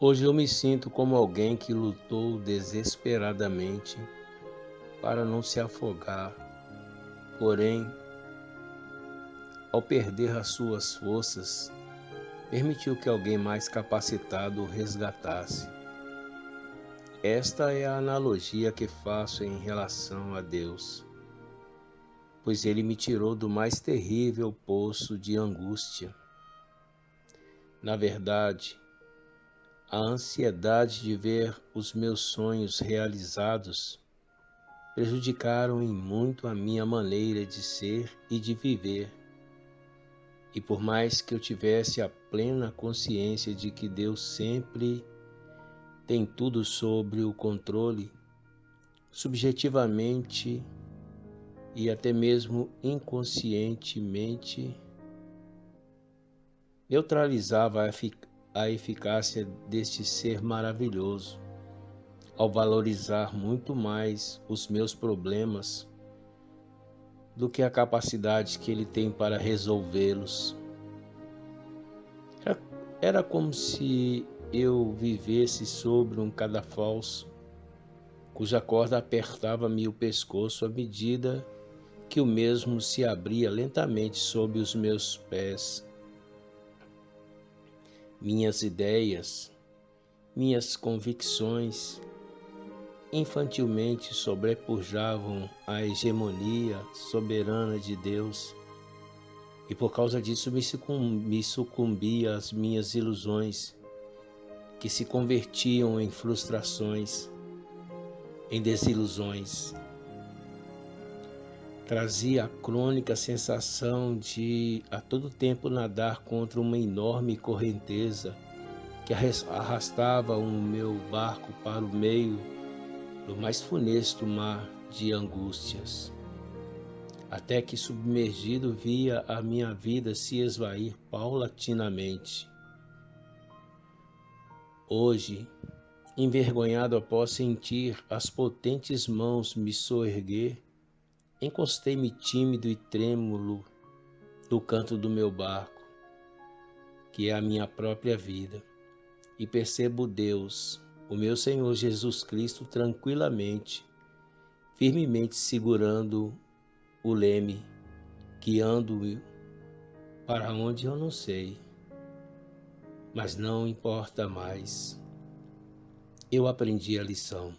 Hoje eu me sinto como alguém que lutou desesperadamente para não se afogar, porém, ao perder as suas forças, permitiu que alguém mais capacitado o resgatasse. Esta é a analogia que faço em relação a Deus, pois Ele me tirou do mais terrível poço de angústia. Na verdade, a ansiedade de ver os meus sonhos realizados prejudicaram em muito a minha maneira de ser e de viver. E por mais que eu tivesse a plena consciência de que Deus sempre tem tudo sobre o controle, subjetivamente e até mesmo inconscientemente, neutralizava a eficácia deste ser maravilhoso, ao valorizar muito mais os meus problemas do que a capacidade que ele tem para resolvê-los. Era como se eu vivesse sobre um cadafalso, cuja corda apertava-me o pescoço à medida que o mesmo se abria lentamente sob os meus pés. Minhas ideias, minhas convicções, infantilmente sobrepujavam a hegemonia soberana de Deus e por causa disso me, sucumbi, sucumbia às minhas ilusões que se convertiam em frustrações, em desilusões. Trazia a crônica sensação de a todo tempo nadar contra uma enorme correnteza que arrastava o meu barco para o meio do mais funesto mar de angústias. Até que submergido via a minha vida se esvair paulatinamente Hoje, envergonhado após sentir as potentes mãos me soerguer, encostei-me tímido e trêmulo do canto do meu barco, que é a minha própria vida, e percebo Deus, o meu Senhor Jesus Cristo, tranquilamente, firmemente segurando o leme, guiando para onde eu não sei mas não importa mais. Eu aprendi a lição.